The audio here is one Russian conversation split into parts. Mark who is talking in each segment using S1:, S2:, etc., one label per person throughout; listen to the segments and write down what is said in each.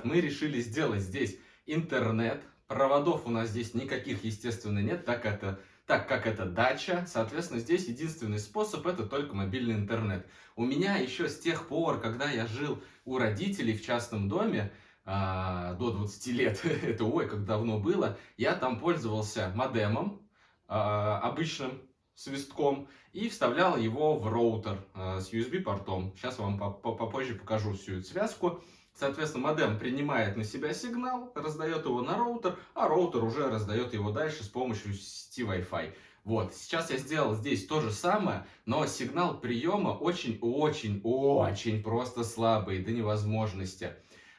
S1: Итак, мы решили сделать здесь интернет. Проводов у нас здесь никаких, естественно, нет, так, это, так как это дача. Соответственно, здесь единственный способ это только мобильный интернет. У меня еще с тех пор, когда я жил у родителей в частном доме, а, до 20 лет, это ой, как давно было, я там пользовался модемом, а, обычным свистком, и вставлял его в роутер а, с USB-портом. Сейчас вам попозже покажу всю эту связку. Соответственно, модем принимает на себя сигнал, раздает его на роутер, а роутер уже раздает его дальше с помощью сети Wi-Fi. Вот, сейчас я сделал здесь то же самое, но сигнал приема очень-очень-очень просто слабый, до невозможности.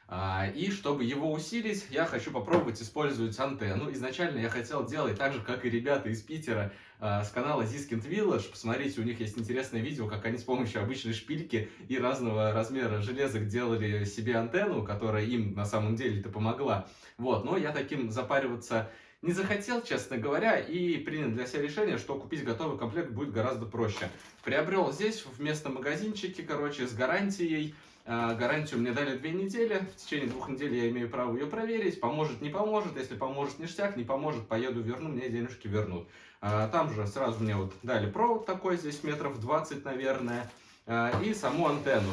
S1: А, и чтобы его усилить, я хочу попробовать использовать антенну. Изначально я хотел делать так же, как и ребята из Питера с канала Ziskind Village. Посмотрите, у них есть интересное видео, как они с помощью обычной шпильки и разного размера железок делали себе антенну, которая им на самом деле-то помогла. Вот, но я таким запариваться не захотел, честно говоря, и принял для себя решение, что купить готовый комплект будет гораздо проще. Приобрел здесь в местном магазинчике, короче, с гарантией гарантию мне дали две недели. В течение двух недель я имею право ее проверить. Поможет, не поможет. Если поможет, ништяк. Не поможет, поеду, верну. Мне денежки вернут. А, там же сразу мне вот дали провод такой, здесь метров 20, наверное. А, и саму антенну.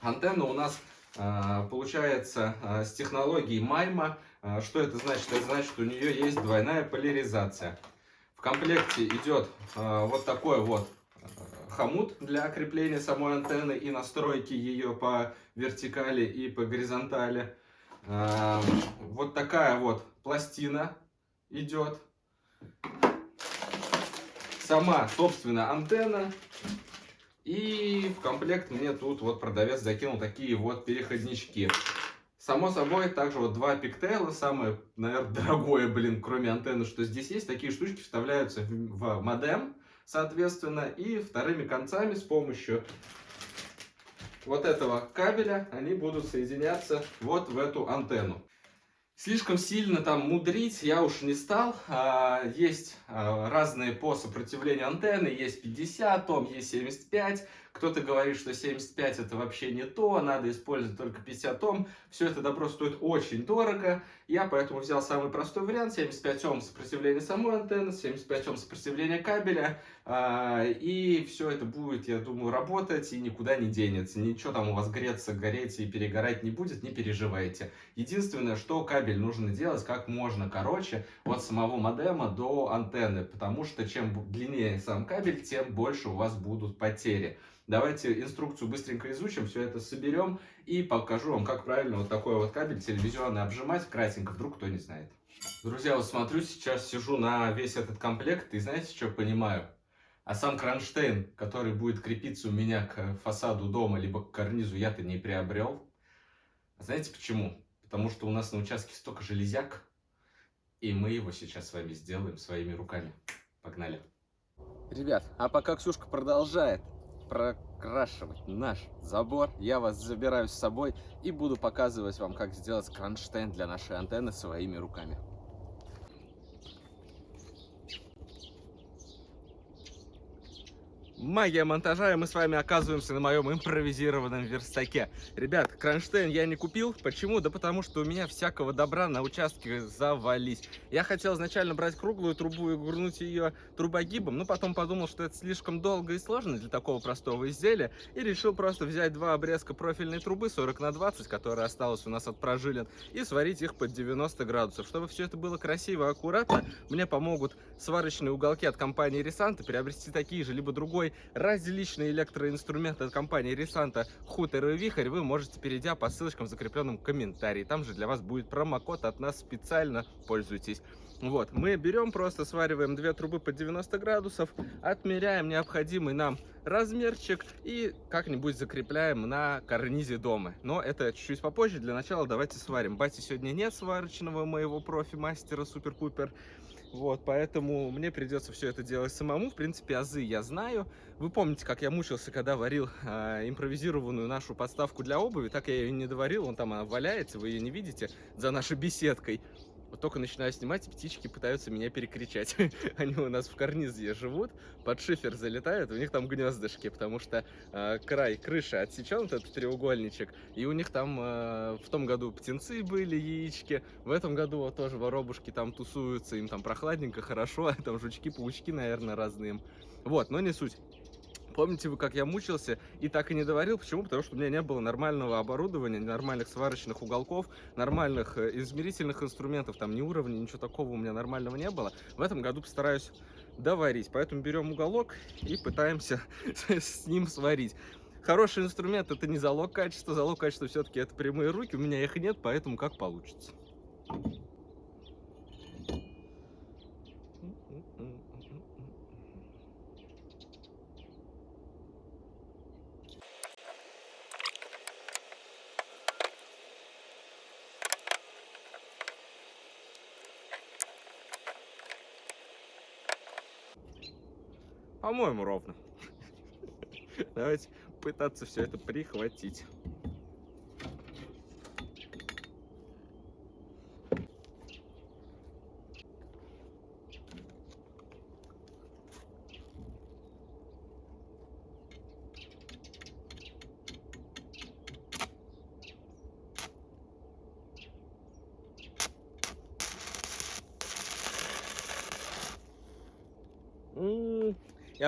S1: Антенна у нас получается с технологией Майма. Что это значит? Это значит, что у нее есть двойная поляризация. В комплекте идет вот такой вот хомут для крепления самой антенны и настройки ее по вертикали и по горизонтали. А, вот такая вот пластина идет. Сама, собственно, антенна. И в комплект мне тут вот продавец закинул такие вот переходнички. Само собой, также вот два пиктейла, самое, наверное, дорогое, блин, кроме антенны, что здесь есть. Такие штучки вставляются в модем соответственно, и вторыми концами с помощью вот этого кабеля они будут соединяться вот в эту антенну. Слишком сильно там мудрить я уж не стал. А, есть а, разные по сопротивлению антенны. Есть 50 Ом, есть 75. Кто-то говорит, что 75 это вообще не то, надо использовать только 50 Ом. Все это добро стоит очень дорого. Я поэтому взял самый простой вариант. 75 Ом сопротивление самой антенны, 75 Ом сопротивление кабеля. А, и все это будет, я думаю, работать и никуда не денется. Ничего там у вас греться, гореть и перегорать не будет, не переживайте. Единственное, что кабель нужно делать как можно короче от самого модема до антенны. Потому что чем длиннее сам кабель, тем больше у вас будут потери. Давайте инструкцию быстренько изучим, все это соберем и покажу вам, как правильно вот такой вот кабель телевизионный обжимать, кратенько, вдруг кто не знает. Друзья, вот смотрю, сейчас сижу на весь этот комплект и знаете, что понимаю? А сам кронштейн, который будет крепиться у меня к фасаду дома, либо к карнизу, я-то не приобрел. Знаете почему? Потому что у нас на участке столько железяк, и мы его сейчас с вами сделаем своими руками. Погнали! Ребят, а пока Ксюшка продолжает прокрашивать наш забор. Я вас забираю с собой и буду показывать вам, как сделать кронштейн для нашей антенны своими руками. Магия монтажа, и мы с вами оказываемся на моем импровизированном верстаке. Ребят, кронштейн я не купил. Почему? Да потому что у меня всякого добра на участке завались. Я хотел изначально брать круглую трубу и гурнуть ее трубогибом, но потом подумал, что это слишком долго и сложно для такого простого изделия, и решил просто взять два обрезка профильной трубы 40 на 20, которая осталась у нас от прожилин, и сварить их под 90 градусов. Чтобы все это было красиво и аккуратно, мне помогут сварочные уголки от компании Ресанта, приобрести такие же, либо другой различные электроинструменты от компании Ресанта Хутер и Вихрь вы можете, перейдя по ссылочкам в закрепленном комментарии. Там же для вас будет промокод от нас специально, пользуйтесь. Вот, мы берем, просто свариваем две трубы по 90 градусов, отмеряем необходимый нам размерчик и как-нибудь закрепляем на карнизе дома. Но это чуть-чуть попозже, для начала давайте сварим. Бати сегодня нет сварочного моего профи-мастера супер-пупер. Вот, поэтому мне придется все это делать самому. В принципе, азы я знаю. Вы помните, как я мучился, когда варил э, импровизированную нашу подставку для обуви. Так я ее не доварил, вон там она валяется, вы ее не видите, за нашей беседкой. Вот только начинаю снимать, птички пытаются меня перекричать. Они у нас в карнизе живут, под шифер залетают, у них там гнездышки, потому что э, край крыши отсечен, вот этот треугольничек, и у них там э, в том году птенцы были, яички, в этом году вот тоже воробушки там тусуются, им там прохладненько, хорошо, там жучки, паучки, наверное, разные. Вот, но не суть. Помните вы, как я мучился и так и не доварил? Почему? Потому что у меня не было нормального оборудования, нормальных сварочных уголков, нормальных э, измерительных инструментов, там ни уровня, ничего такого у меня нормального не было. В этом году постараюсь доварить. Поэтому берем уголок и пытаемся с ним сварить. Хороший инструмент это не залог качества, залог качества все-таки это прямые руки, у меня их нет, поэтому как получится. По-моему, ровно. Давайте пытаться все это прихватить.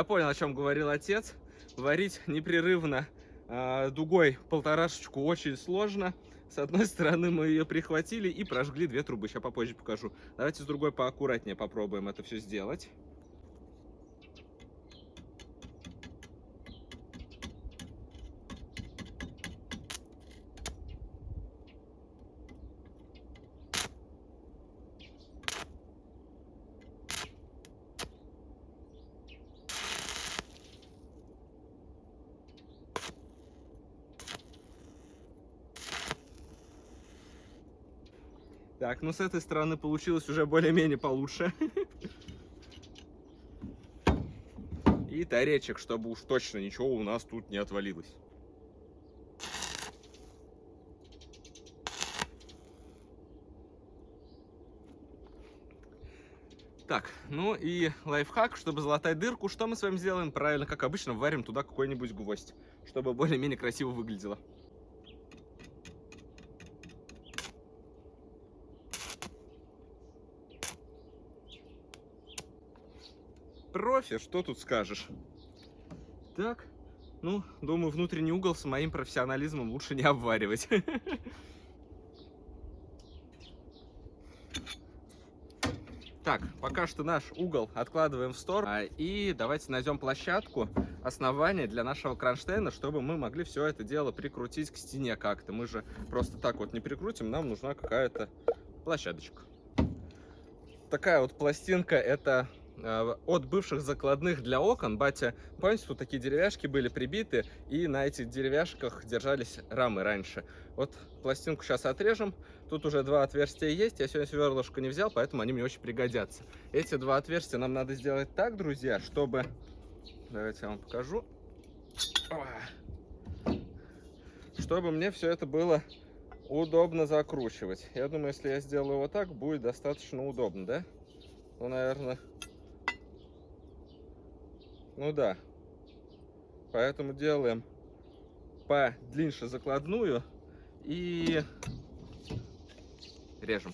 S1: Понял, о чем говорил отец. Варить непрерывно э, дугой полторашечку очень сложно. С одной стороны мы ее прихватили и прожгли две трубы. Сейчас попозже покажу. Давайте с другой поаккуратнее попробуем это все сделать. Так, ну с этой стороны получилось уже более-менее получше. И таречек, чтобы уж точно ничего у нас тут не отвалилось. Так, ну и лайфхак, чтобы залатать дырку, что мы с вами сделаем? Правильно, как обычно, варим туда какой-нибудь гвоздь, чтобы более-менее красиво выглядело. Профи, что тут скажешь? Так, ну, думаю, внутренний угол с моим профессионализмом лучше не обваривать. Так, пока что наш угол откладываем в сторону. А, и давайте найдем площадку, основание для нашего кронштейна, чтобы мы могли все это дело прикрутить к стене как-то. Мы же просто так вот не прикрутим, нам нужна какая-то площадочка. Такая вот пластинка, это от бывших закладных для окон. Батя, помните, тут такие деревяшки были прибиты, и на этих деревяшках держались рамы раньше. Вот пластинку сейчас отрежем. Тут уже два отверстия есть. Я сегодня сверлышко не взял, поэтому они мне очень пригодятся. Эти два отверстия нам надо сделать так, друзья, чтобы... Давайте я вам покажу. Чтобы мне все это было удобно закручивать. Я думаю, если я сделаю вот так, будет достаточно удобно, да? Ну, наверное, ну да. Поэтому делаем подлиннее закладную и режем.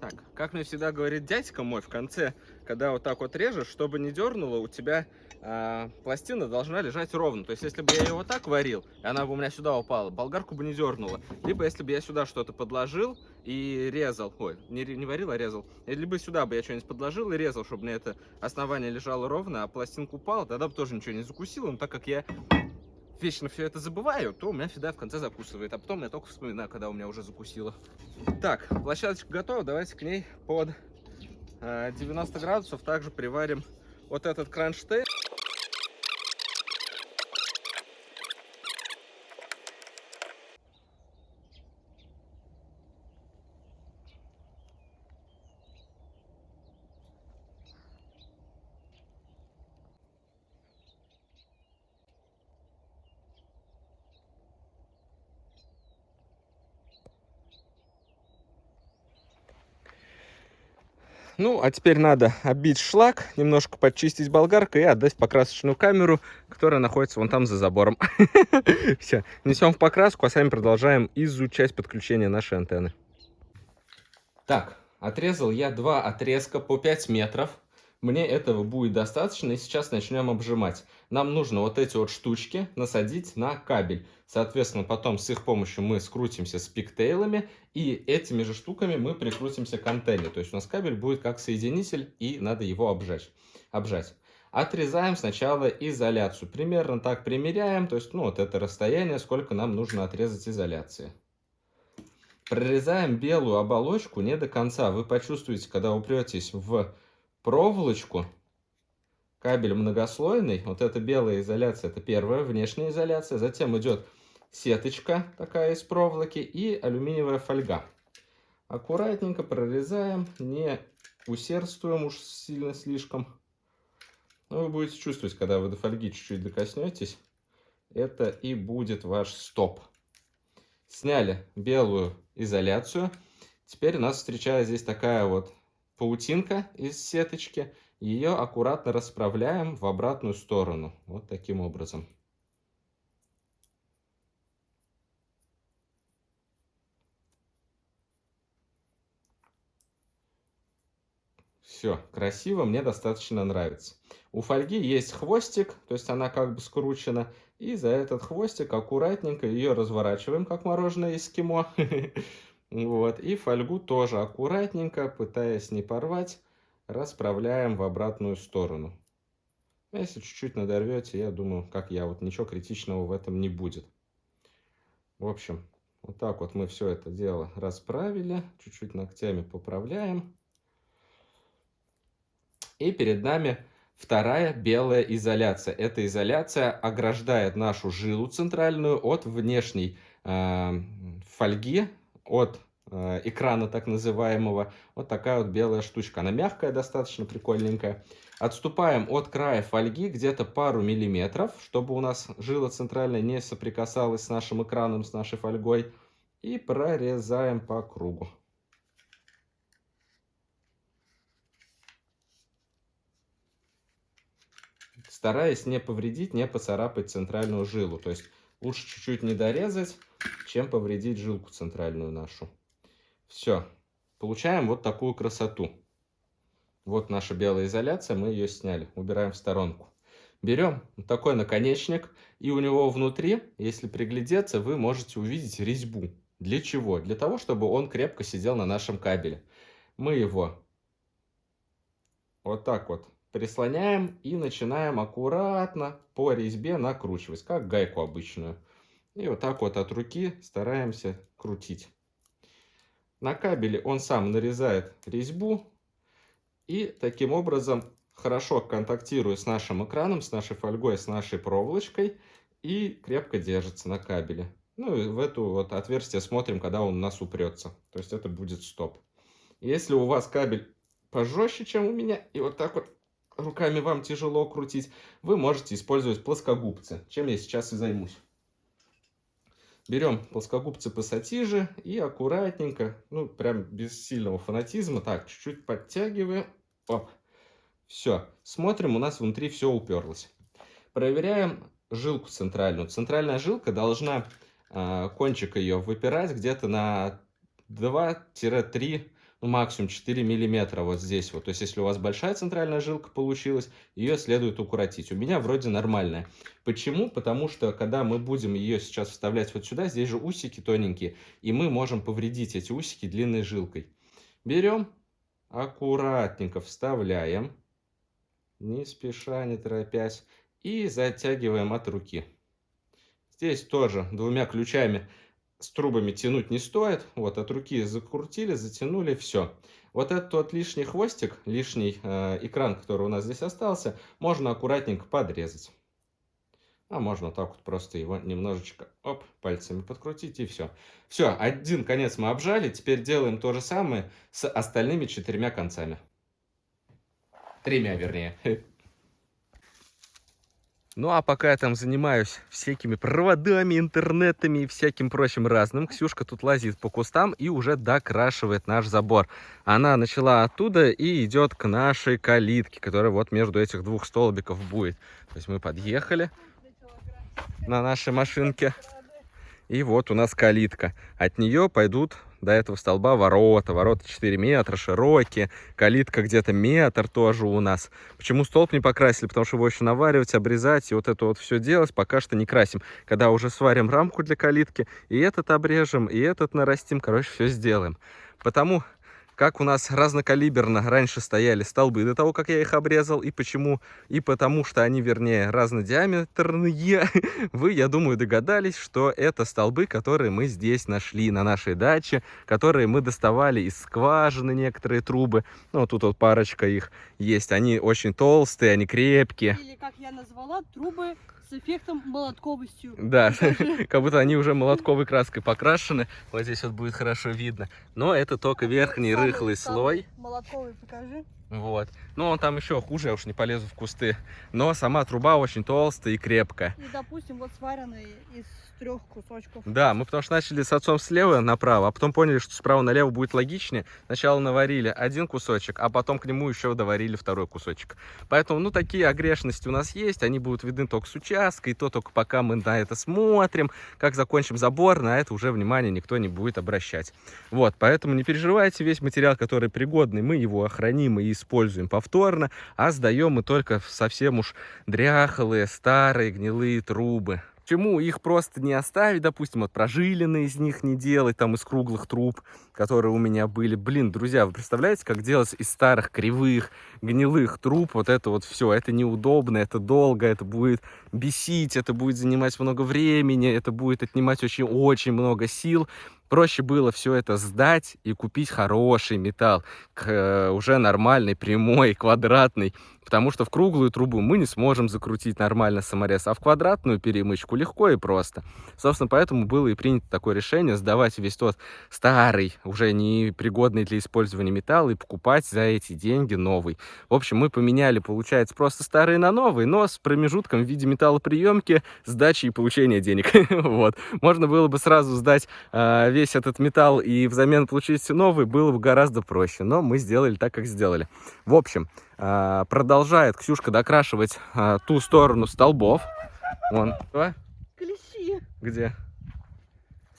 S1: Так, как мне всегда говорит дядька мой в конце, когда вот так вот режешь, чтобы не дернуло, у тебя а, пластина должна лежать ровно. То есть, если бы я ее вот так варил, и она бы у меня сюда упала, болгарку бы не дернула. Либо, если бы я сюда что-то подложил и резал, ой, не, не варил, а резал, либо сюда бы я что-нибудь подложил и резал, чтобы мне это основание лежало ровно, а пластинка упала, тогда бы тоже ничего не закусило. Но так как я вечно все это забываю, то у меня всегда в конце закусывает. А потом я только вспоминаю, когда у меня уже закусило. Так, площадочка готова. Давайте к ней под 90 э, градусов также приварим вот этот кронштейн. Ну, а теперь надо оббить шлак, немножко подчистить болгаркой и отдать покрасочную камеру, которая находится вон там за забором. Все, несем в покраску, а сами продолжаем изучать подключение нашей антенны. Так, отрезал я два отрезка по 5 метров. Мне этого будет достаточно, и сейчас начнем обжимать. Нам нужно вот эти вот штучки насадить на кабель. Соответственно, потом с их помощью мы скрутимся с пиктейлами, и этими же штуками мы прикрутимся к антенне. То есть у нас кабель будет как соединитель, и надо его обжать. обжать. Отрезаем сначала изоляцию. Примерно так примеряем, то есть ну, вот это расстояние, сколько нам нужно отрезать изоляции. Прорезаем белую оболочку не до конца. Вы почувствуете, когда упретесь в проволочку, кабель многослойный, вот эта белая изоляция, это первая внешняя изоляция, затем идет сеточка такая из проволоки и алюминиевая фольга. Аккуратненько прорезаем, не усердствуем уж сильно слишком. Но вы будете чувствовать, когда вы до фольги чуть-чуть докоснетесь, это и будет ваш стоп. Сняли белую изоляцию. Теперь нас встречается здесь такая вот паутинка из сеточки. Ее аккуратно расправляем в обратную сторону. Вот таким образом. Все, красиво, мне достаточно нравится. У фольги есть хвостик, то есть она как бы скручена. И за этот хвостик аккуратненько ее разворачиваем, как мороженое эскимо. Вот, и фольгу тоже аккуратненько, пытаясь не порвать, расправляем в обратную сторону. Если чуть-чуть надорвете, я думаю, как я, вот ничего критичного в этом не будет. В общем, вот так вот мы все это дело расправили, чуть-чуть ногтями поправляем. И перед нами вторая белая изоляция. Эта изоляция ограждает нашу жилу центральную от внешней э, фольги, от э, экрана так называемого. Вот такая вот белая штучка. Она мягкая, достаточно прикольненькая. Отступаем от края фольги где-то пару миллиметров, чтобы у нас жила центральная не соприкасалась с нашим экраном, с нашей фольгой. И прорезаем по кругу. Стараясь не повредить, не поцарапать центральную жилу. То есть лучше чуть-чуть не дорезать, чем повредить жилку центральную нашу. Все. Получаем вот такую красоту. Вот наша белая изоляция, мы ее сняли. Убираем в сторонку. Берем такой наконечник, и у него внутри, если приглядеться, вы можете увидеть резьбу. Для чего? Для того, чтобы он крепко сидел на нашем кабеле. Мы его вот так вот прислоняем и начинаем аккуратно по резьбе накручивать, как гайку обычную. И вот так вот от руки стараемся крутить. На кабеле он сам нарезает резьбу и таким образом хорошо контактирует с нашим экраном, с нашей фольгой, с нашей проволочкой и крепко держится на кабеле. Ну и в эту вот отверстие смотрим, когда он у нас упрется. То есть это будет стоп. Если у вас кабель пожестче, чем у меня, и вот так вот руками вам тяжело крутить, вы можете использовать плоскогубцы, чем я сейчас и займусь. Берем плоскогубцы пассатижи и аккуратненько, ну, прям без сильного фанатизма, так, чуть-чуть подтягиваем. Оп. Все. Смотрим, у нас внутри все уперлось. Проверяем жилку центральную. Центральная жилка должна, э, кончик ее выпирать где-то на 2-3 ну, максимум 4 миллиметра вот здесь вот. То есть, если у вас большая центральная жилка получилась, ее следует укоротить. У меня вроде нормальная. Почему? Потому что, когда мы будем ее сейчас вставлять вот сюда, здесь же усики тоненькие, и мы можем повредить эти усики длинной жилкой. Берем, аккуратненько вставляем, не спеша, не торопясь, и затягиваем от руки. Здесь тоже двумя ключами с трубами тянуть не стоит. Вот от руки закрутили, затянули, все. Вот этот вот лишний хвостик, лишний э, экран, который у нас здесь остался, можно аккуратненько подрезать. А можно так вот просто его немножечко, оп, пальцами подкрутить и все. Все, один конец мы обжали, теперь делаем то же самое с остальными четырьмя концами. Тремя, вернее. Ну, а пока я там занимаюсь всякими проводами, интернетами и всяким прочим разным, Ксюшка тут лазит по кустам и уже докрашивает наш забор. Она начала оттуда и идет к нашей калитке, которая вот между этих двух столбиков будет. То есть мы подъехали на нашей машинке. И вот у нас калитка. От нее пойдут до этого столба ворота. Ворота 4 метра, широкие. Калитка где-то метр тоже у нас. Почему столб не покрасили? Потому что его еще наваривать, обрезать и вот это вот все делать пока что не красим. Когда уже сварим рамку для калитки, и этот обрежем, и этот нарастим, короче, все сделаем. Потому как у нас разнокалиберно раньше стояли столбы до того, как я их обрезал, и почему, и потому что они, вернее, разнодиаметрные, вы, я думаю, догадались, что это столбы, которые мы здесь нашли на нашей даче, которые мы доставали из скважины некоторые трубы, ну, тут вот парочка их есть, они очень толстые, они крепкие.
S2: Или, как я назвала, трубы с эффектом молотковостью.
S1: Да, как будто они уже молотковой краской покрашены. Вот здесь вот будет хорошо видно. Но это только верхний
S2: Самый-
S1: рыхлый
S2: самый
S1: слой.
S2: Молотковый покажи.
S1: Вот. Ну, он там еще хуже, я уж не полезу в кусты. Но сама труба очень толстая и крепкая.
S2: И, допустим, вот сваренный из трех кусочков.
S1: Да, мы потому что начали с отцом слева направо, а потом поняли, что справа налево будет логичнее. Сначала наварили один кусочек, а потом к нему еще доварили второй кусочек. Поэтому, ну, такие огрешности у нас есть, они будут видны только с участка, и то только пока мы на это смотрим. Как закончим забор, на это уже внимание никто не будет обращать. Вот, поэтому не переживайте, весь материал, который пригодный, мы его охраним и используем повторно, а сдаем мы только совсем уж дряхлые, старые, гнилые трубы. Почему их просто не оставить, допустим, вот прожилины из них не делать, там из круглых труб, которые у меня были. Блин, друзья, вы представляете, как делать из старых, кривых, гнилых труб вот это вот все? Это неудобно, это долго, это будет бесить, это будет занимать много времени, это будет отнимать очень-очень много сил. Проще было все это сдать и купить хороший металл, к, э, уже нормальный, прямой, квадратный. Потому что в круглую трубу мы не сможем закрутить нормально саморез, а в квадратную перемычку легко и просто. Собственно, поэтому было и принято такое решение сдавать весь тот старый, уже не пригодный для использования металл и покупать за эти деньги новый. В общем, мы поменяли, получается, просто старые на новые, но с промежутком в виде металлоприемки, сдачи и получения денег. Вот. Можно было бы сразу сдать а, весь этот металл и взамен получить новый, было бы гораздо проще. Но мы сделали так, как сделали. В общем, а, продолжает Ксюшка докрашивать а, ту сторону столбов. Вон.
S2: Клещи.
S1: Где?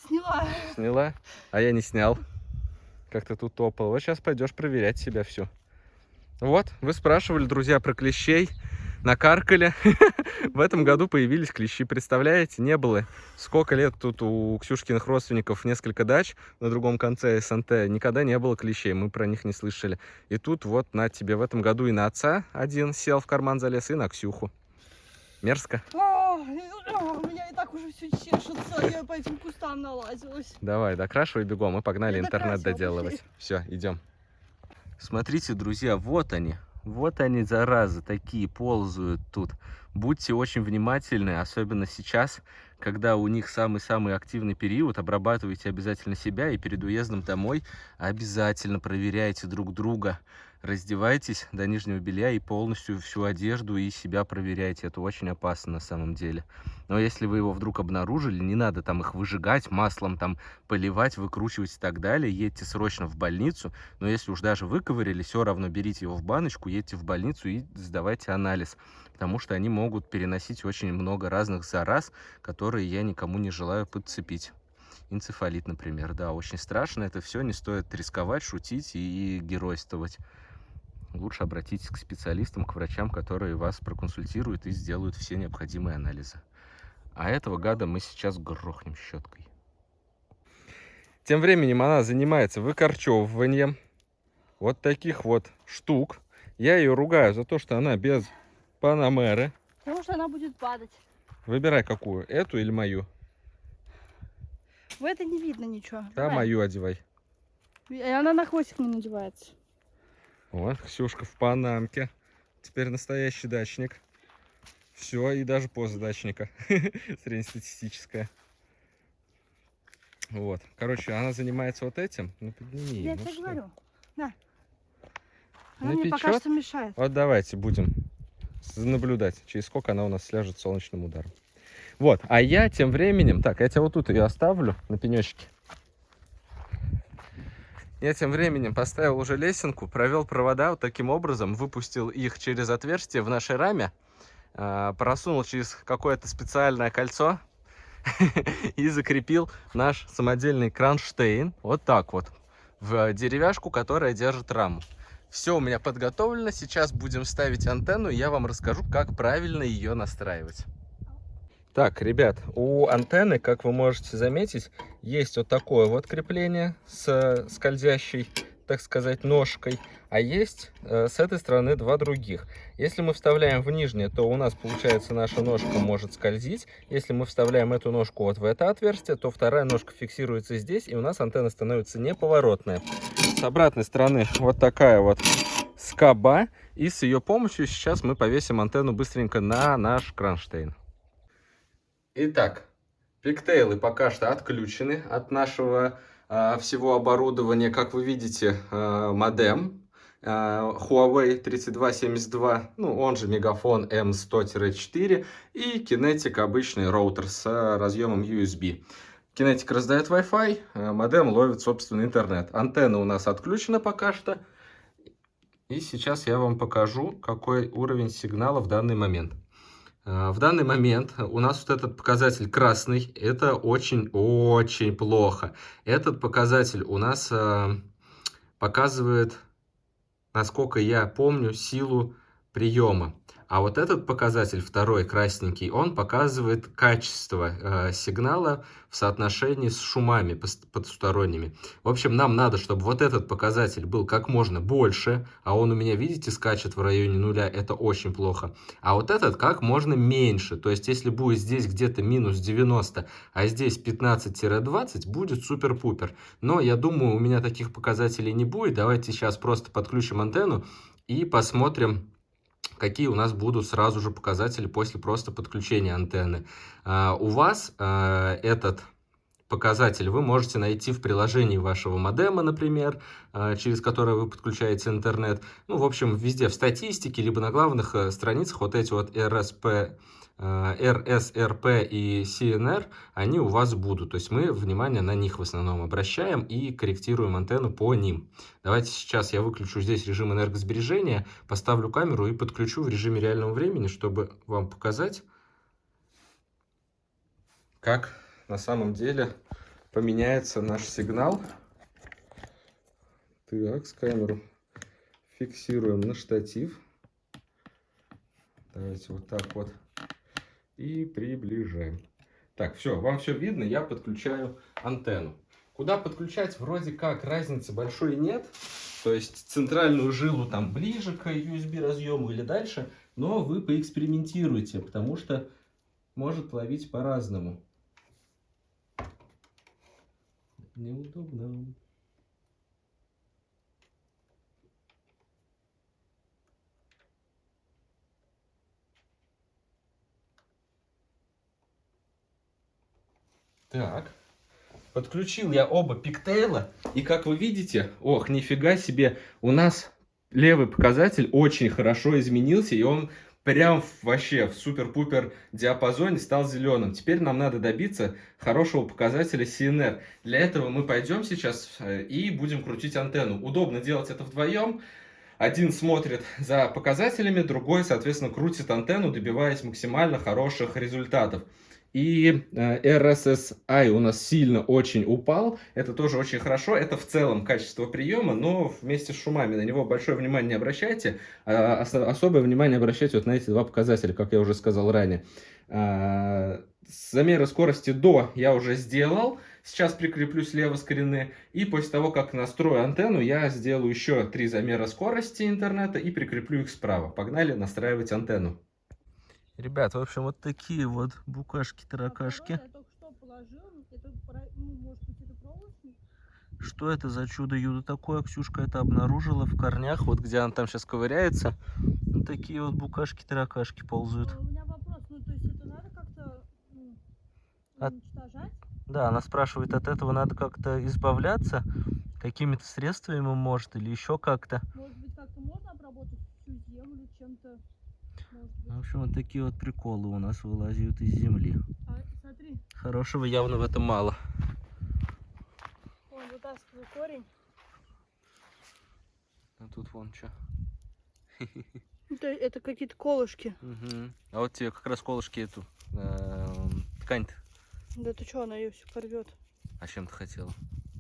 S2: Сняла.
S1: Сняла? А я не снял. Как ты тут топал. Вот сейчас пойдешь проверять себя все. Вот, вы спрашивали, друзья, про клещей. Накаркали. В этом году появились клещи. Представляете, не было. Сколько лет тут у Ксюшкиных родственников несколько дач на другом конце СНТ. Никогда не было клещей, мы про них не слышали. И тут вот на тебе в этом году и на отца один сел в карман залез, и на Ксюху. Мерзко.
S2: У меня и так уже все чешется. Я по этим кустам налазилась.
S1: Давай, докрашивай бегом, мы погнали
S2: Я
S1: интернет доделывать. Все, идем. Смотрите, друзья, вот они. Вот они, заразы, такие ползают тут. Будьте очень внимательны, особенно сейчас, когда у них самый-самый активный период. Обрабатывайте обязательно себя и перед уездом домой обязательно проверяйте друг друга. Раздевайтесь до нижнего белья и полностью всю одежду и себя проверяйте. Это очень опасно на самом деле. Но если вы его вдруг обнаружили, не надо там их выжигать, маслом там поливать, выкручивать и так далее. Едьте срочно в больницу. Но если уж даже выковырили, все равно берите его в баночку, едьте в больницу и сдавайте анализ. Потому что они могут переносить очень много разных зараз, которые я никому не желаю подцепить. Энцефалит, например, да, очень страшно это все, не стоит рисковать, шутить и геройствовать. Лучше обратитесь к специалистам, к врачам, которые вас проконсультируют и сделают все необходимые анализы. А этого гада мы сейчас грохнем щеткой. Тем временем она занимается выкорчевыванием вот таких вот штук. Я ее ругаю за то, что она без панамеры.
S2: Потому что она будет падать.
S1: Выбирай какую, эту или мою.
S2: В этой не видно ничего.
S1: Да,
S2: Давай.
S1: мою одевай.
S2: И она на хвостик не надевается.
S1: Вот, Ксюшка в панамке. Теперь настоящий дачник. Все, и даже поза дачника. Среднестатистическая. Вот. Короче, она занимается вот этим. Ну, подними.
S2: Я
S1: ну
S2: тебе
S1: что?
S2: говорю. На. Она
S1: Не
S2: мне пока что мешает.
S1: Вот давайте будем наблюдать, через сколько она у нас сляжет солнечным ударом. Вот, а я тем временем... Так, я тебя вот тут ее оставлю на пенечке. Я тем временем поставил уже лесенку, провел провода вот таким образом, выпустил их через отверстие в нашей раме, э, просунул через какое-то специальное кольцо и закрепил наш самодельный кронштейн вот так вот в деревяшку, которая держит раму. Все у меня подготовлено, сейчас будем ставить антенну, и я вам расскажу, как правильно ее настраивать. Так, ребят, у антенны, как вы можете заметить, есть вот такое вот крепление с скользящей, так сказать, ножкой, а есть э, с этой стороны два других. Если мы вставляем в нижнее, то у нас, получается, наша ножка может скользить. Если мы вставляем эту ножку вот в это отверстие, то вторая ножка фиксируется здесь, и у нас антенна становится неповоротная. С обратной стороны вот такая вот скоба, и с ее помощью сейчас мы повесим антенну быстренько на наш кронштейн. Итак, пиктейлы пока что отключены от нашего э, всего оборудования. Как вы видите, э, модем э, Huawei 3272, ну он же Мегафон M100-4 и Kinetic обычный роутер с разъемом USB. Kinetic раздает Wi-Fi, модем ловит собственный интернет. Антенна у нас отключена пока что. И сейчас я вам покажу, какой уровень сигнала в данный момент. А, в данный момент у нас вот этот показатель красный, это очень-очень плохо. Этот показатель у нас а, показывает, насколько я помню, силу приема. А вот этот показатель, второй красненький, он показывает качество э, сигнала в соотношении с шумами потусторонними. В общем, нам надо, чтобы вот этот показатель был как можно больше, а он у меня, видите, скачет в районе нуля, это очень плохо. А вот этот как можно меньше, то есть если будет здесь где-то минус 90, а здесь 15-20, будет супер-пупер. Но я думаю, у меня таких показателей не будет. Давайте сейчас просто подключим антенну и посмотрим, какие у нас будут сразу же показатели после просто подключения антенны. А, у вас а, этот показатель вы можете найти в приложении вашего модема, например, а, через которое вы подключаете интернет. Ну, в общем, везде в статистике, либо на главных э, страницах вот эти вот RSP Э, и CNR, они у вас будут. То есть мы внимание на них в основном обращаем и корректируем антенну по ним. Давайте сейчас я выключу здесь режим энергосбережения, поставлю камеру и подключу в режиме реального времени, чтобы вам показать, как на самом деле поменяется наш сигнал. Так, с камеру фиксируем на штатив. Давайте вот так вот и приближаем. Так, все, вам все видно, я подключаю антенну. Куда подключать, вроде как разницы большой нет. То есть центральную жилу там ближе к USB разъему или дальше, но вы поэкспериментируйте, потому что может ловить по-разному. Неудобно. Так. Подключил я оба пиктейла. И как вы видите, ох, нифига себе, у нас левый показатель очень хорошо изменился. И он прям вообще в супер-пупер диапазоне стал зеленым. Теперь нам надо добиться хорошего показателя CNR. Для этого мы пойдем сейчас э, и будем крутить антенну. Удобно делать это вдвоем. Один смотрит за показателями, другой, соответственно, крутит антенну, добиваясь максимально хороших результатов. И э, RSSI у нас сильно очень упал. Это тоже очень хорошо. Это в целом качество приема, но вместе с шумами на него большое внимание не обращайте. А особое внимание обращайте вот на эти два показателя, как я уже сказал ранее. А, замеры скорости до я уже сделал. Сейчас прикреплю слева скрины. И после того, как настрою антенну, я сделаю еще три замера скорости интернета и прикреплю их справа. Погнали настраивать антенну. Ребят, в общем, вот такие вот букашки-таракашки. Ну, Что это за чудо-юдо такое? Ксюшка это обнаружила в корнях, вот где она там сейчас ковыряется. Вот такие вот букашки-таракашки ползают.
S2: А у меня вопрос, ну то есть это надо как-то ну, уничтожать?
S1: Да, она спрашивает, от этого надо как-то избавляться? Какими-то средствами может или еще как-то?
S2: Может быть, как-то можно обработать всю землю чем-то? Быть.
S1: В общем, вот такие вот приколы у нас вылазят из земли.
S2: А,
S1: Хорошего явно в этом мало.
S2: он вытаскивает корень.
S1: А тут вон что.
S2: Это, это какие-то колышки.
S1: А вот тебе как раз колышки эту эм, ткань -то.
S2: Да ты что, она ее все порвет.
S1: А чем ты хотела?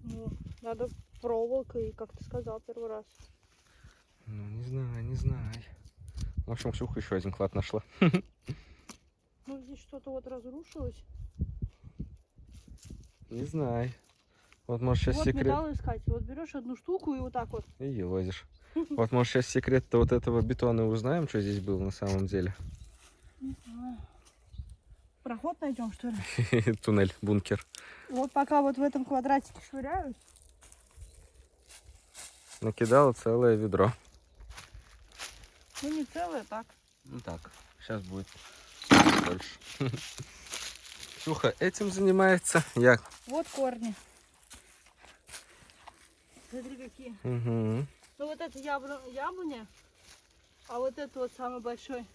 S2: Ну, надо проволокой, как ты сказал первый раз.
S1: Ну, не знаю, не знаю. В общем, Ксюха еще один клад нашла.
S2: Ну, здесь что-то вот разрушилось.
S1: Не знаю. Вот, может, сейчас
S2: вот
S1: секрет...
S2: металл искать. Вот берешь одну штуку и вот так вот.
S1: И елозишь. Вот, может, сейчас секрет-то вот этого бетона узнаем, что здесь было на самом деле.
S2: Не знаю. Проход найдем, что ли?
S1: Туннель, бункер.
S2: Вот пока вот в этом квадратике швыряюсь.
S1: Накидала целое ведро.
S2: Ну, не целое, так.
S1: Ну так, сейчас будет больше. Ксюха этим занимается. Я.
S2: Вот корни. Смотри, какие.
S1: Угу.
S2: Ну, вот это ябло... яблоня, а вот это вот самый большой.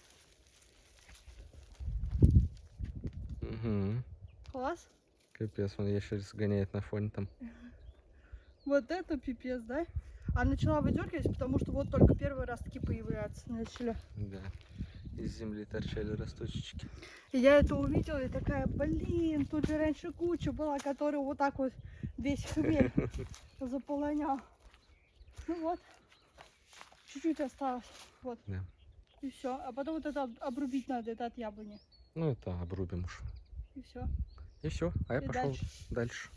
S1: Угу.
S2: Класс.
S1: Капец, он ящериц гоняет на фоне там.
S2: Вот это пипец, да? А начала выдергивать, потому что вот только первый раз таки появляться начали.
S1: Да. Из земли торчали росточечки.
S2: И я это увидела и такая, блин, тут же раньше куча была, которая вот так вот весь хмель заполонял. Ну вот, чуть-чуть осталось, вот.
S1: Да.
S2: И все. А потом вот это об- обрубить надо, это от яблони.
S1: Ну это обрубим уж.
S2: И все.
S1: И все. А я
S2: И
S1: пошел
S2: дальше.
S1: дальше.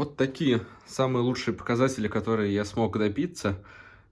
S1: Вот такие самые лучшие показатели, которые я смог добиться.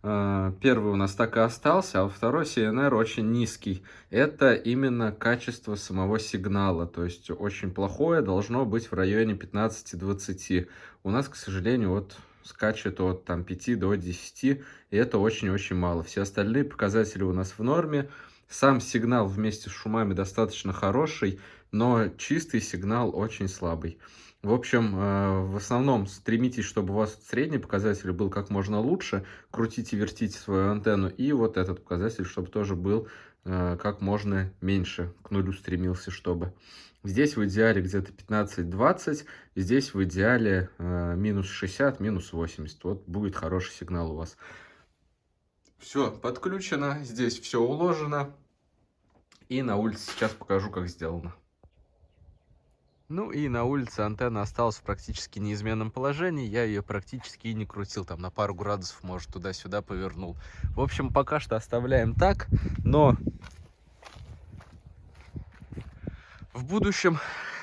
S1: А, Первый у нас так и остался, а второй CNR очень низкий. Это именно качество самого сигнала, то есть очень плохое, должно быть в районе 15-20. У нас, к сожалению, вот скачет от там, 5 до 10, и это очень-очень мало. Все остальные показатели у нас в норме. Сам сигнал вместе с шумами достаточно хороший, но чистый сигнал очень слабый. В общем, э, в основном стремитесь, чтобы у вас средний показатель был как можно лучше. Крутите, вертите свою антенну. И вот этот показатель, чтобы тоже был э, как можно меньше. К нулю стремился, чтобы. Здесь в идеале где-то 15-20. Здесь в идеале э, минус 60, минус 80. Вот будет хороший сигнал у вас. Все подключено. Здесь все уложено. И на улице сейчас покажу, как сделано. Ну и на улице антенна осталась в практически неизменном положении. Я ее практически и не крутил. Там на пару градусов, может, туда-сюда повернул. В общем, пока что оставляем так. Но в будущем,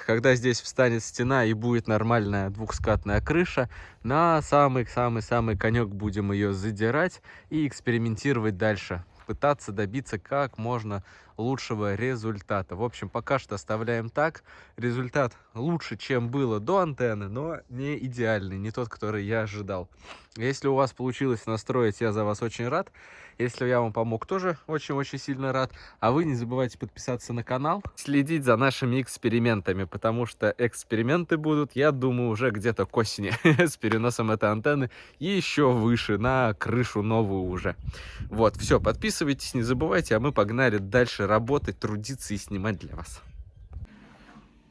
S1: когда здесь встанет стена и будет нормальная двухскатная крыша, на самый-самый-самый конек будем ее задирать и экспериментировать дальше. Пытаться добиться как можно лучшего результата. В общем, пока что оставляем так. Результат лучше, чем было до антенны, но не идеальный, не тот, который я ожидал. Если у вас получилось настроить, я за вас очень рад. Если я вам помог, тоже очень-очень сильно рад. А вы не забывайте подписаться на канал, следить за нашими экспериментами, потому что эксперименты будут, я думаю, уже где-то к осени с переносом этой антенны еще выше, на крышу новую уже. Вот, все, подписывайтесь, не забывайте, а мы погнали дальше работать, трудиться и снимать для вас.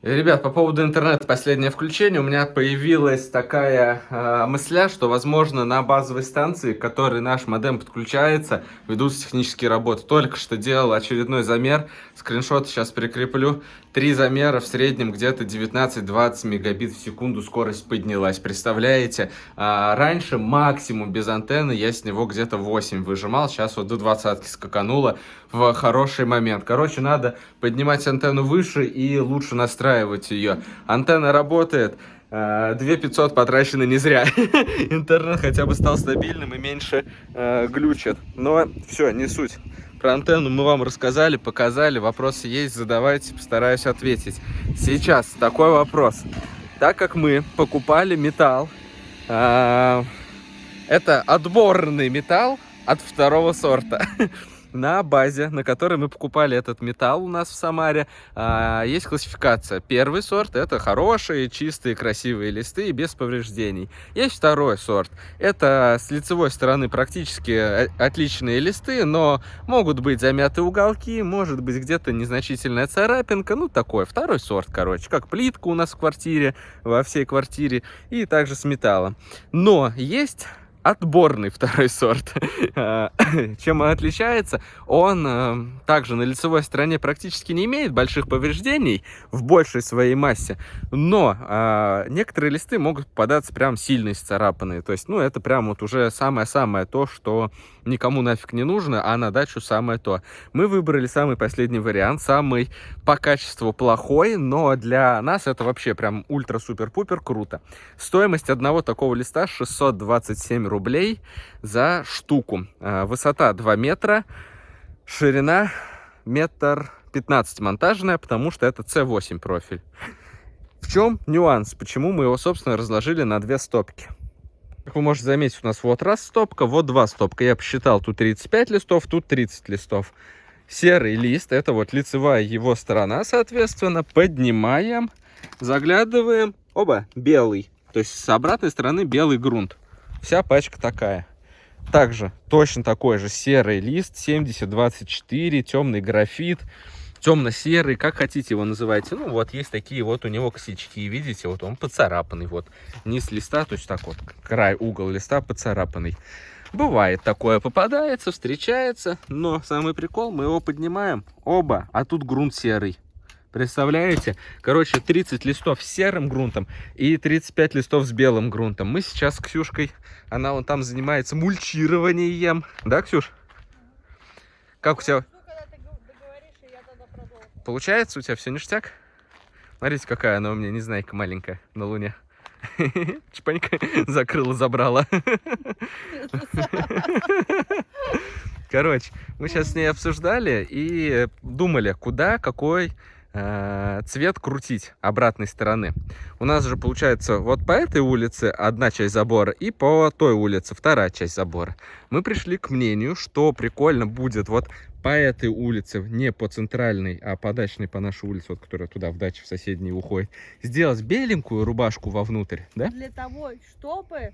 S1: Ребят, по поводу интернета последнее включение. У меня появилась такая э, мысля, что, возможно, на базовой станции, к которой наш модем подключается, ведутся технические работы. Только что делал очередной замер. Скриншот сейчас прикреплю. Три замера в среднем где-то 19-20 мегабит в секунду скорость поднялась. Представляете? А, раньше максимум без антенны я с него где-то 8 выжимал. Сейчас вот до 20 скакануло в хороший момент. Короче, надо поднимать антенну выше и лучше настраивать ее. Антенна работает. 2500 а, потрачено не зря. Интернет хотя бы стал стабильным и меньше э, глючит. Но все, не суть. Про антенну мы вам рассказали, показали. Вопросы есть, задавайте, постараюсь ответить. Сейчас такой вопрос. Так как мы покупали металл, э, это отборный металл от второго сорта. на базе, на которой мы покупали этот металл у нас в Самаре, а, есть классификация. Первый сорт это хорошие, чистые, красивые листы без повреждений. Есть второй сорт. Это с лицевой стороны практически э, отличные листы, но могут быть замяты уголки, может быть где-то незначительная царапинка, ну такой. Второй сорт, короче, как плитка у нас в квартире, во всей квартире, и также с металлом. Но есть отборный второй сорт. А, чем он отличается? Он э, также на лицевой стороне практически не имеет больших повреждений в большей своей массе, но а, некоторые листы могут попадаться прям сильно исцарапанные. То есть, ну, это прям вот уже самое-самое то, что никому нафиг не нужно, а на дачу самое то. Мы выбрали самый последний вариант, самый по качеству плохой, но для нас это вообще прям ультра-супер-пупер круто. Стоимость одного такого листа 627 рублей за штуку. А, высота 2 метра, ширина метр 15 монтажная, потому что это C8 профиль. В чем нюанс? Почему мы его, собственно, разложили на две стопки? Как вы можете заметить, у нас вот раз стопка, вот два стопка. Я посчитал, тут 35 листов, тут 30 листов. Серый лист, это вот лицевая его сторона, соответственно, поднимаем, заглядываем. Оба, белый. То есть с обратной стороны белый грунт. Вся пачка такая. Также точно такой же серый лист, 7024, темный графит темно-серый, как хотите его называйте. Ну, вот есть такие вот у него косячки, видите, вот он поцарапанный, вот низ листа, то есть так вот, край, угол листа поцарапанный. Бывает такое, попадается, встречается, но самый прикол, мы его поднимаем, оба, а тут грунт серый. Представляете? Короче, 30 листов с серым грунтом и 35 листов с белым грунтом. Мы сейчас с Ксюшкой, она вон там занимается мульчированием. Да, Ксюш? Как у тебя? Получается у тебя все ништяк? Смотрите, какая она у меня, незнайка маленькая на луне. Чпанька закрыла, забрала. Короче, мы сейчас с ней обсуждали и думали, куда, какой Э, цвет крутить обратной стороны. У нас же получается вот по этой улице одна часть забора и по той улице вторая часть забора. Мы пришли к мнению, что прикольно будет вот по этой улице, не по центральной, а по дачной, по нашей улице, вот, которая туда в даче в соседней уходит, сделать беленькую рубашку вовнутрь, да?
S2: Для того, чтобы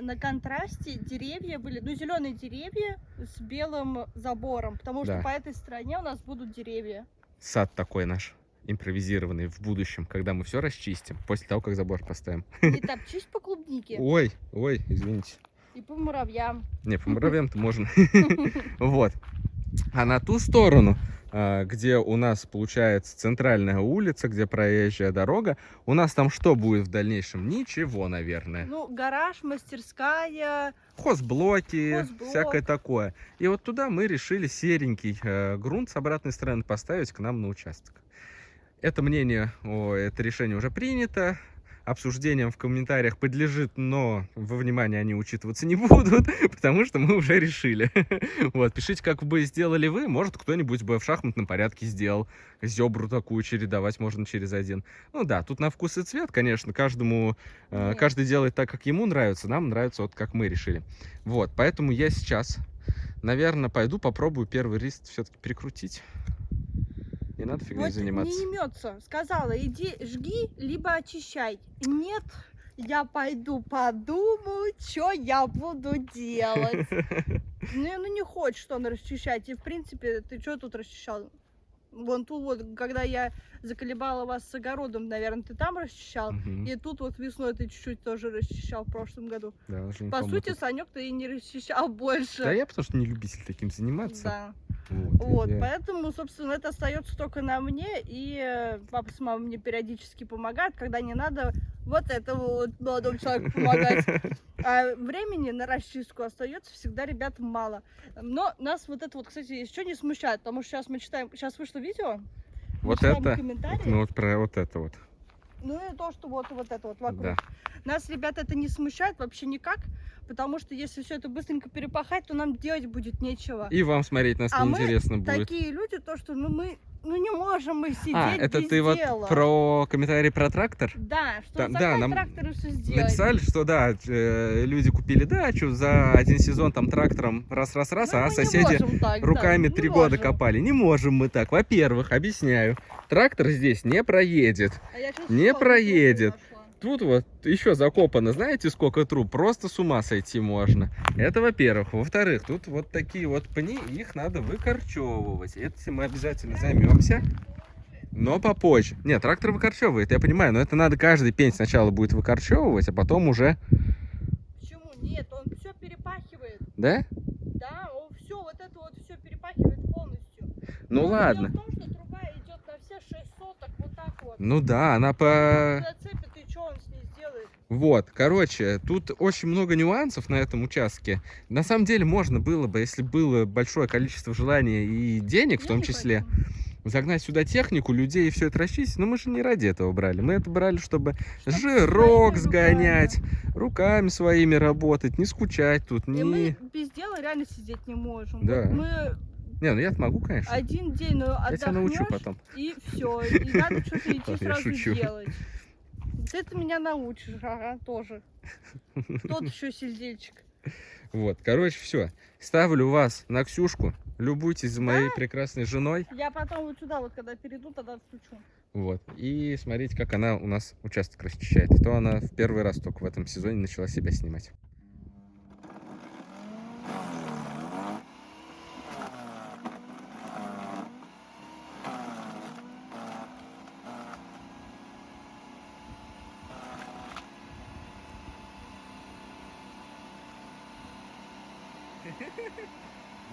S2: на контрасте деревья были, ну, зеленые деревья с белым забором, потому что да. по этой стороне у нас будут деревья.
S1: Сад такой наш импровизированный в будущем, когда мы все расчистим, после того, как забор поставим.
S2: Не топчись по клубнике.
S1: Ой, ой, извините.
S2: И по муравьям.
S1: Не, по муравьям-то можно. Вот. А на ту сторону, а, где у нас получается центральная улица, где проезжая дорога, у нас там что будет в дальнейшем? Ничего, наверное.
S2: Ну, гараж, мастерская.
S1: Хозблоки, Хозблок. всякое такое. И вот туда мы решили серенький э, грунт с обратной стороны поставить к нам на участок. Это мнение, о, это решение уже принято. обсуждениям в комментариях подлежит, но во внимание они учитываться не будут, потому что мы уже решили. Вот, пишите, как бы сделали вы, может, кто-нибудь бы в шахматном порядке сделал. Зебру такую чередовать можно через один. Ну да, тут на вкус и цвет, конечно, каждому, э, каждый делает так, как ему нравится, нам нравится вот как мы решили. Вот, поэтому я сейчас, наверное, пойду попробую первый лист все-таки прикрутить. Не надо фигней
S2: Вот
S1: заниматься.
S2: не имется. Сказала, иди жги, либо очищай. Нет, я пойду подумаю, что я буду делать. Ну, ну не хочет он расчищать. И в принципе, ты что тут расчищал? Вон тут вот, когда я заколебала вас с огородом, наверное, ты там расчищал.
S1: Мгм.
S2: И тут вот весной ты чуть-чуть тоже расчищал в прошлом году.
S1: Да,
S2: По сути. Санек ты и не расчищал больше.
S1: Да я потому что не любитель таким заниматься.
S2: Да.
S1: Вот,
S2: Вот,
S1: я-
S2: поэтому, собственно, это остается только на мне, и э, папа с мамой мне периодически помогают, когда не надо вот этому вот молодому человеку помогать. А времени на расчистку остается всегда ребятам мало. Но нас вот это вот, кстати, еще не смущает, потому что сейчас мы читаем, сейчас вышло видео,
S1: Вот это, ну вот про вот это вот.
S2: ну и то, что вот, вот это вот вокруг.
S1: Да.
S2: Нас, ребят, это не смущает вообще никак, потому что если все это быстренько перепахать, то нам делать будет нечего.
S1: И вам смотреть нас
S2: А
S1: неинтересно будет.
S2: Такие люди, то, что ну мы, ну не можем мы сидеть
S1: А, это
S2: без
S1: ты вот
S2: дела.
S1: про комментарий про трактор?
S2: Да, что
S1: Да,
S2: за
S1: да,
S2: да,
S1: нам
S2: трактор все сделать.
S1: Написали, что да, э, люди купили дачу за один сезон там трактором раз-раз-раз,
S2: Ну,
S1: а соседи
S2: так, да,
S1: руками три года
S2: можем.
S1: копали. Не можем мы так. Во-первых, объясняю, трактор здесь не проедет.
S2: А
S1: не проедет. Тут вот еще закопано, знаете, сколько труб? Просто с ума сойти можно. Это во-первых. Во-вторых, тут вот такие вот пни, их надо выкорчевывать. Этим мы обязательно займемся. Но попозже. Нет, трактор выкорчевывает, я понимаю, но это надо каждый пень сначала будет выкорчевывать, а потом уже,
S2: Почему? Нет, он все перепахивает.
S1: да?
S2: Да, он все, вот это вот все перепахивает полностью.
S1: Ну
S2: Но
S1: ладно.
S2: Том, что труба идет на все 6 соток, вот так вот.
S1: Ну да, она по...
S2: Зацепит, и что он с ней сделает?
S1: Вот, короче, тут очень много нюансов на этом участке. На самом деле можно было бы, если было большое количество желания и денег в том числе, загнать сюда технику, людей и все это расчистить. Но мы же не ради этого брали. Мы это брали, чтобы
S2: Чтоб
S1: жирок сгонять, руками своими работать, не скучать тут,
S2: И
S1: не...
S2: мы без дела реально сидеть не можем.
S1: Да.
S2: Мы
S1: Не, ну я могу, конечно.
S2: один день ну,
S1: Я тебя научу потом.
S2: И все, и надо что-то идти сразу делать. Ты это меня научишь, ага, тоже. Тот еще сидельчик.
S1: Вот, короче, все. Ставлю вас на Ксюшку. Любуйтесь за моей прекрасной женой.
S2: Я потом вот сюда, вот когда перейду, тогда включу.
S1: Вот. И смотрите, как она у нас участок расчищает. А то она в первый раз только в этом сезоне начала себя снимать.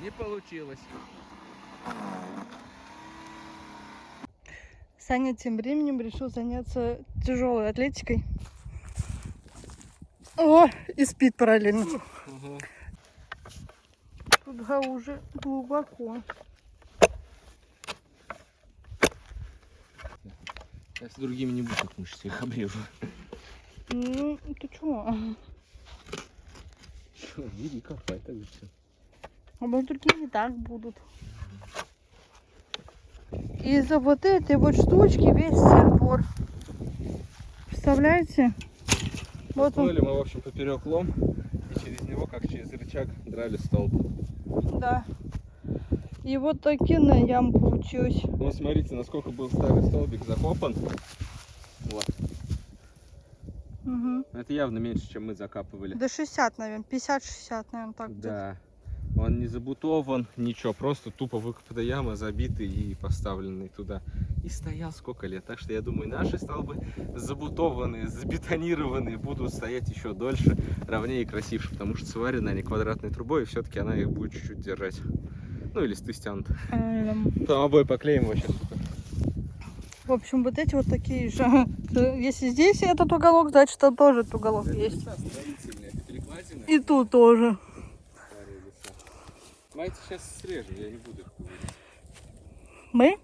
S1: Не получилось.
S2: Саня тем временем решил заняться тяжелой атлетикой. О, и спит параллельно. Туда уже глубоко.
S1: Я с другими не буду так мышцы, их обрежу.
S2: Ну, ты чего?
S1: Что, иди копай тогда все.
S2: А может другие не так будут. Из-за вот этой вот штучки весь сырбор. Представляете? Вот он,
S1: мы, в общем, поперек лом, и через него, как через рычаг, драли столб.
S2: да. И вот такие ям получилась.
S1: Ну, смотрите, насколько был старый столбик закопан. Вот.
S2: Угу.
S1: Это явно меньше, чем мы закапывали.
S2: До 60, наверное. 50-60, наверное, так.
S1: Да. Он не забутован, ничего, просто тупо выкопанная яма, забитый и поставленный туда. И стоял сколько лет. Так что я думаю, наши столбы забутованные, забетонированные будут стоять еще дольше, ровнее и красивше, потому что сварены они квадратной трубой, и все-таки она их будет чуть-чуть держать. Ну, или листы стянут. Там обои поклеим вообще.
S2: В общем, вот эти вот такие же. Если здесь этот уголок, значит там тоже этот уголок есть. И тут тоже.
S1: Давайте сейчас срежем, я не буду их вырезать.
S2: Мы?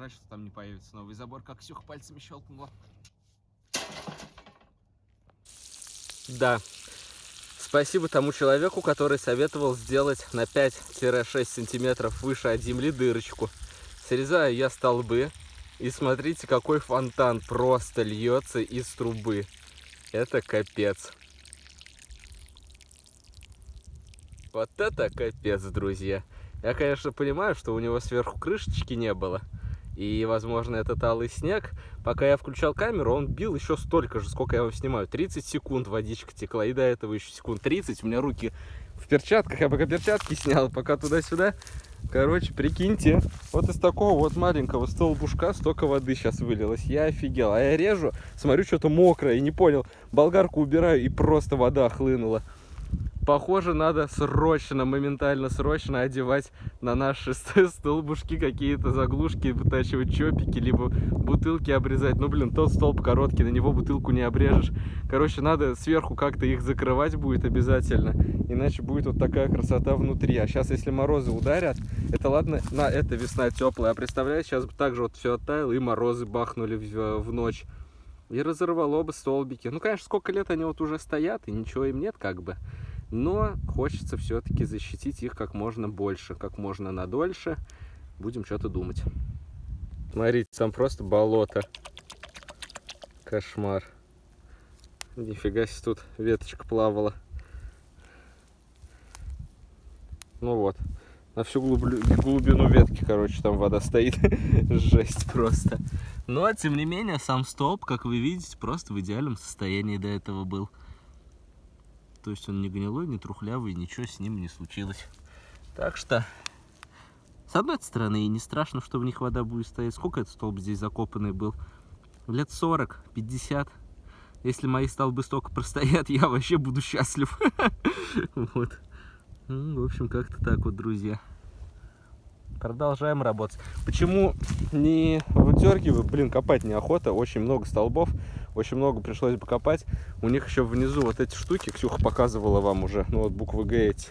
S1: Жаль, что там не появится новый забор, как Ксюха пальцами щелкнула. Да. Спасибо тому человеку, который советовал сделать на 5-6 сантиметров выше от земли дырочку. Срезаю я столбы. И смотрите, какой фонтан просто льется из трубы. Это капец. Вот это капец, друзья. Я, конечно, понимаю, что у него сверху крышечки не было. И, возможно, этот алый снег, пока я включал камеру, он бил еще столько же, сколько я его снимаю. 30 секунд водичка текла, и до этого еще секунд 30. У меня руки в перчатках, я пока перчатки снял, пока туда-сюда. Короче, прикиньте, вот из такого вот маленького столбушка столько воды сейчас вылилось. Я офигел. А я режу, смотрю, что-то мокрое, и не понял. Болгарку убираю, и просто вода хлынула. Похоже, надо срочно, моментально срочно одевать на наши столбушки какие-то заглушки, вытачивать чопики, либо бутылки обрезать. Ну, блин, тот столб короткий, на него бутылку не обрежешь. Короче, надо сверху как-то их закрывать будет обязательно, иначе будет вот такая красота внутри. А сейчас, если морозы ударят, это ладно, на, это весна теплая, а представляете, сейчас бы также вот все оттаяло, и морозы бахнули в, в ночь. И разорвало бы столбики. Ну, конечно, сколько лет они вот уже стоят, и ничего им нет как бы но хочется все-таки защитить их как можно больше, как можно надольше. Будем что-то думать. Смотрите, там просто болото. Кошмар. Нифига себе тут веточка плавала. Ну вот. На всю глубину ветки, короче, там вода стоит. Жесть просто. Но, тем не менее, сам столб, как вы видите, просто в идеальном состоянии до этого был. То есть он не гнилой, не трухлявый, ничего с ним не случилось. Так что, с одной стороны, и не страшно, что в них вода будет стоять. Сколько этот столб здесь закопанный был? Лет 40, 50. Если мои столбы столько простоят, я вообще буду счастлив. Вот. Ну, в общем, как-то так вот, друзья. Продолжаем работать. Почему не выдергиваю? Блин, копать неохота. Очень много столбов. Очень много пришлось бы копать. У них еще внизу вот эти штуки, Ксюха показывала вам уже, ну вот буквы Г эти.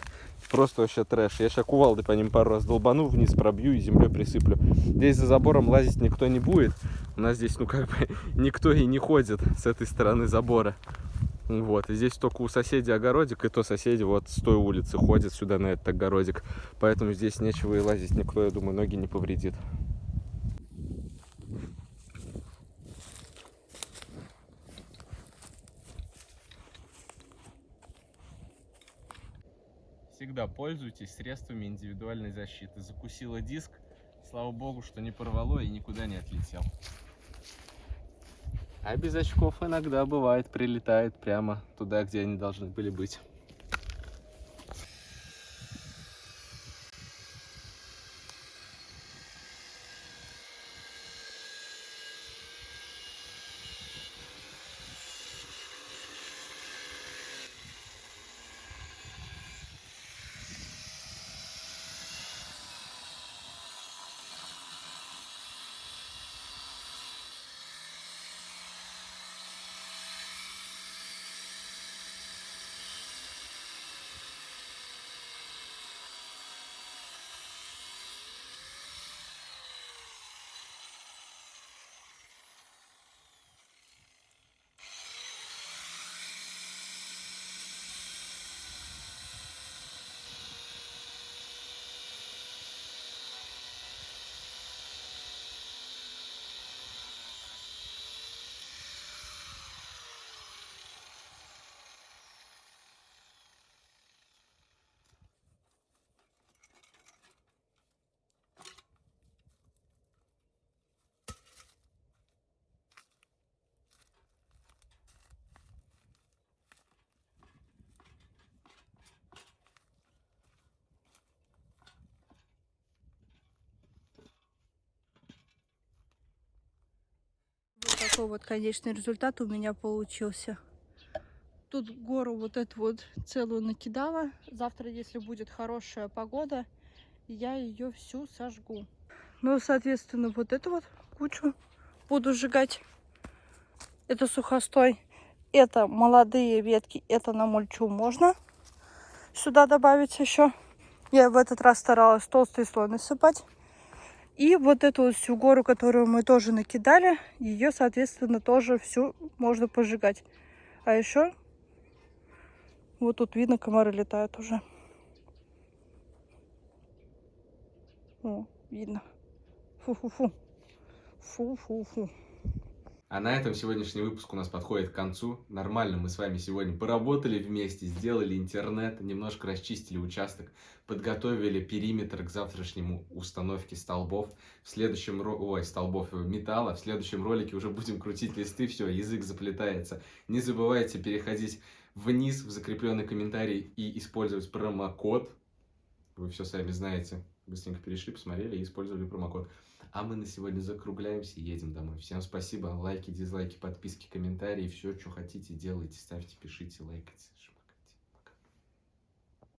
S1: Просто вообще трэш. Я сейчас кувалдой по ним пару раз долбану, вниз пробью и землей присыплю. Здесь за забором лазить никто не будет. У нас здесь, ну как бы, никто и не ходит с этой стороны забора. Вот, и здесь только у соседей огородик, и то соседи вот с той улицы ходят сюда на этот огородик. Поэтому здесь нечего и лазить никто, я думаю, ноги не повредит. Всегда пользуйтесь средствами индивидуальной защиты. Закусила диск, слава богу, что не порвало и никуда не отлетел. А без очков иногда бывает прилетает прямо туда, где они должны были быть.
S2: Такой вот конечный результат у меня получился. Тут гору вот эту вот целую накидала. Завтра, если будет хорошая погода, я ее всю сожгу. Ну, соответственно, вот эту вот кучу буду сжигать. Это сухостой. Это молодые ветки. Это на мульчу можно сюда добавить еще. Я в этот раз старалась толстый слой насыпать. И вот эту вот всю гору, которую мы тоже накидали, ее, соответственно, тоже всю можно пожигать. А еще вот тут видно, комары летают уже. О, видно. Фу-фу-фу. Фу-фу-фу.
S1: А на этом сегодняшний выпуск у нас подходит к концу. Нормально мы с вами сегодня поработали вместе, сделали интернет, немножко расчистили участок, подготовили периметр к завтрашнему установке столбов. В следующем ой, столбов металла. В следующем ролике уже будем крутить листы, все, язык заплетается. Не забывайте переходить вниз в закрепленный комментарий и использовать промокод. Вы все сами знаете. Быстренько перешли, посмотрели и использовали промокод. А мы на сегодня закругляемся и едем домой. Всем спасибо. Лайки, дизлайки, подписки, комментарии. Все, что хотите, делайте. Ставьте, пишите, лайкайте.